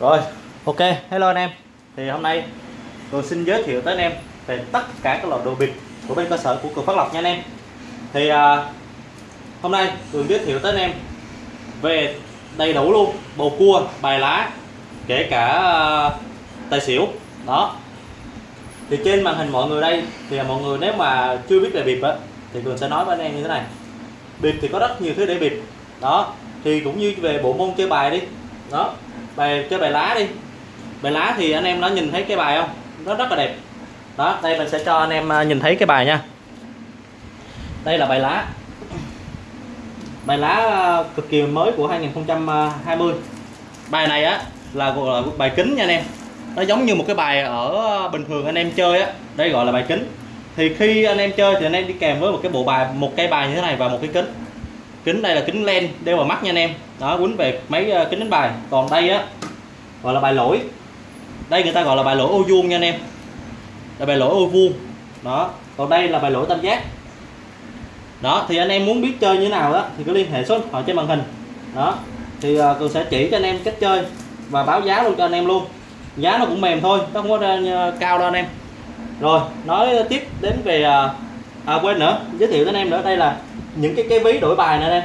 Rồi, ok, hello anh em. Thì hôm nay tôi xin giới thiệu tới anh em về tất cả các loại đồ bịt của bên cơ sở của Cường Phát Lộc nha anh em. Thì à, hôm nay Cường giới thiệu tới anh em về đầy đủ luôn bầu cua, bài lá, kể cả à, tài xỉu. Đó. Thì trên màn hình mọi người đây thì à, mọi người nếu mà chưa biết về bịp á thì Cường sẽ nói với anh em như thế này. Bịp thì có rất nhiều thứ để bịp. Đó, thì cũng như về bộ môn chơi bài đi. Đó, bài, chơi bài lá đi. Bài lá thì anh em đã nhìn thấy cái bài không? Nó rất là đẹp. Đó, đây mình sẽ cho anh em à, nhìn thấy cái bài nha. Đây là bài lá. Bài lá à, cực kỳ mới của 2020 bài này á, là gọi là bài kính nha anh em. Nó giống như một cái bài ở à, bình thường anh em chơi á. Đây gọi là bài kính. Thì khi anh em chơi thì anh em đi kèm với một cái bộ bài, một cây bài như thế này và một cái kính. Kính đây là kính len đeo vào mắt nha anh em đó quýnh về mấy ờ, kính đánh bài. Còn đây á gọi là bài lỗi. Đây người ta gọi là bài lỗi ô vuông nha anh em. Là bài lỗi ô vuông. Đó còn đây là bài lỗi tam giác. Đó thì anh em muốn biết chơi như thế nào đó thì cứ liên hệ số điện thoại trên màn hình. Đó thì uh, cường sẽ chỉ cho anh em cách chơi và báo giá luôn cho anh em luôn. Giá nó cũng mềm thôi nó không có uh, cao đâu anh em. Rồi nói tiếp đến về uh, à quên nữa giới thiệu đến anh em nữa. Đây là những cái cái ví đổi bài này đây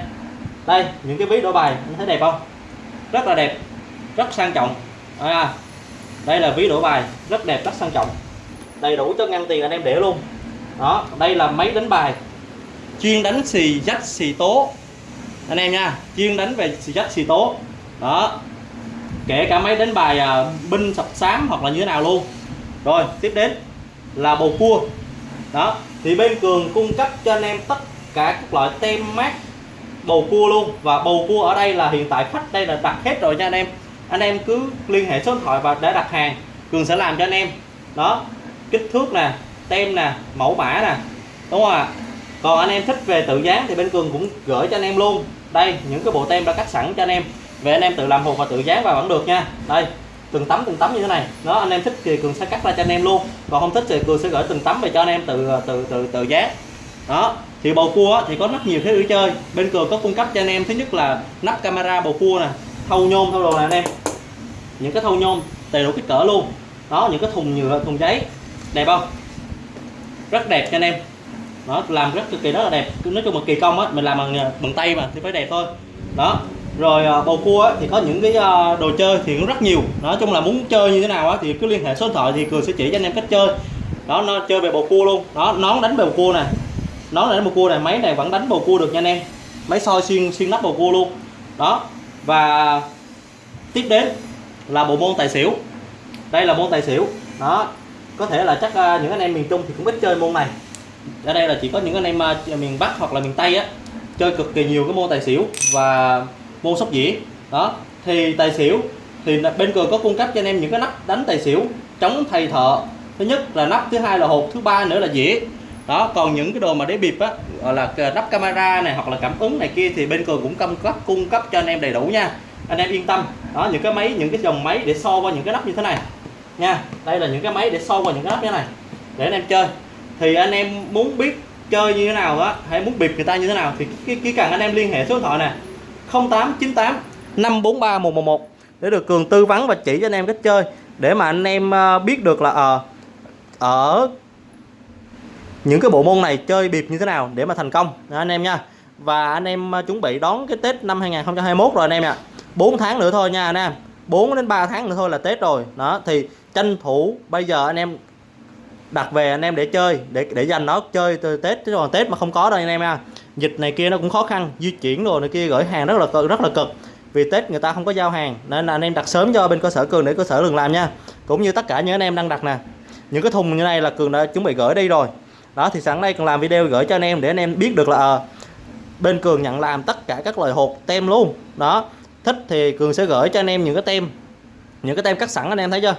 đây những cái ví đổi bài anh thấy đẹp không? Rất là đẹp rất sang trọng. À, đây là ví đổi bài rất đẹp rất sang trọng. Đầy đủ cho ngăn tiền anh em để luôn. Đó đây là máy đánh bài. Chuyên đánh xì dách xì tố. Anh em nha chuyên đánh về xì dách xì tố. Đó kể cả máy đánh bài à, binh sập xám hoặc là như thế nào luôn. Rồi tiếp đến là bầu cua. Đó thì bên cường cung cấp cho anh em tất cả các loại tem mát bầu cua luôn. Và bầu cua ở đây là hiện tại khách đây là đặt hết rồi nha anh em. Anh em cứ liên hệ số điện thoại và để đặt hàng, cường sẽ làm cho anh em. Đó, kích thước nè, tem nè, mẫu mã nè. Đúng không ạ? Còn anh em thích về tự dán thì bên cường cũng gửi cho anh em luôn. Đây, những cái bộ tem đã cắt sẵn cho anh em. Về anh em tự làm hộp và tự dán vào vẫn được nha. Đây, từng tấm từng tấm như thế này. Đó, anh em thích thì cường sẽ cắt ra cho anh em luôn. Còn không thích thì cường sẽ gửi từng tấm về cho anh em tự tự tự tự dán đó thì bầu cua thì có rất nhiều thế để chơi. Bên cường có cung cấp cho anh em thứ nhất là nắp camera bầu cua nè thâu nhôm thâu đồ này anh em. Những cái thâu nhôm đầy đủ kích cỡ luôn. Đó những cái thùng nhựa thùng giấy. Đẹp không? Rất đẹp cho anh em. Đó làm rất cực kỳ rất là đẹp. Nói chung là kỳ công á mình làm bằng bằng tay mà thì phải đẹp thôi. Đó rồi à, bầu cua á, thì có những cái à, đồ chơi thì cũng rất nhiều. Nói chung là muốn chơi như thế nào á thì cứ liên hệ số điện thoại thì cường sẽ chỉ cho anh em cách chơi. Đó nó chơi về bầu cua luôn. Đó nón đánh bầu cua nó là đánh bầu cua này, máy này vẫn đánh bầu cua được nha anh em. Máy soi xuyên xuyên nắp bầu cua luôn. Đó. Và tiếp đến là bộ môn tài xỉu. Đây là môn tài xỉu. Đó. Có thể là chắc à, những anh em miền Trung thì cũng ít chơi môn này. Ở đây là chỉ có những anh em à, miền Bắc hoặc là miền Tây á, chơi cực kỳ nhiều cái môn tài xỉu và môn sóc dĩa. Đó. Thì tài xỉu thì bên cường có cung cấp cho anh em những cái nắp đánh tài xỉu chống thầy thợ. Thứ nhất là nắp, thứ hai là hộp, thứ ba nữa là dĩa đó còn những cái đồ mà để bịp á gọi là lắp camera này hoặc là cảm ứng này kia thì bên cường cũng cung cấp cung cấp cho anh em đầy đủ nha. Anh em yên tâm. Đó những cái máy những cái dòng máy để so qua những cái nắp như thế này. Nha đây là những cái máy để so qua những cái nắp như thế này. Để anh em chơi. Thì anh em muốn biết chơi như thế nào á hay muốn bịp người ta như thế nào thì chỉ, cần anh em liên hệ số điện thoại nè. 0898 543 111 để được cường tư vấn và chỉ cho anh em cách chơi. Để mà anh em ờ, biết được là ờ, ở uh, ở những cái bộ môn này chơi bịp như thế nào để mà thành công? Đó, anh em nha. Và anh em à, chuẩn bị đón cái Tết năm 2021 rồi anh em ạ. 4 tháng nữa thôi nha anh em. 4 đến 3 tháng nữa thôi là Tết rồi. Đó thì tranh thủ bây giờ anh em đặt về anh em để chơi để để dành nó chơi từ Tết chứ còn Tết mà không có đâu anh em nha. Dịch này kia nó cũng khó khăn di chuyển rồi này kia gửi hàng rất là cực rất là cực. Vì Tết người ta không có giao hàng nên là anh em đặt sớm cho bên cơ sở cường để cơ sở đừng làm nha. Cũng như tất cả những anh em đang đặt nè. Những cái thùng như này là cường đã chuẩn bị gửi đi rồi đó thì sẵn đây còn làm video gửi cho anh em để anh em biết được là à, bên cường nhận làm tất cả các loại hộp tem luôn đó thích thì cường sẽ gửi cho anh em những cái tem những cái tem cắt sẵn anh em thấy chưa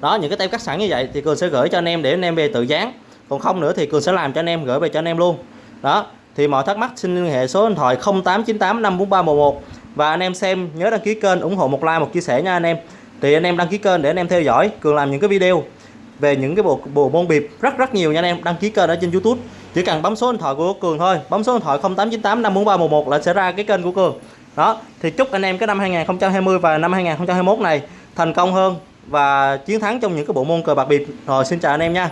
đó những cái tem cắt sẵn như vậy thì cường sẽ gửi cho anh em để anh em về tự dán còn không nữa thì cường sẽ làm cho anh em gửi về cho anh em luôn đó thì mọi thắc mắc xin liên hệ số điện thoại 0898 54311 và anh em xem nhớ đăng ký kênh ủng hộ một like một chia sẻ nha anh em thì anh em đăng ký kênh để anh em theo dõi cường làm những cái video về những cái bộ bộ môn bịp rất rất nhiều nha anh em, đăng ký kênh ở trên YouTube. Chỉ cần bấm số điện thoại của cường thôi. Bấm số điện thoại 0898 54311 là sẽ ra cái kênh của cường. Đó, thì chúc anh em cái năm 2020 và năm 2021 này thành công hơn và chiến thắng trong những cái bộ môn cờ bạc bịp. Rồi, xin chào anh em nha.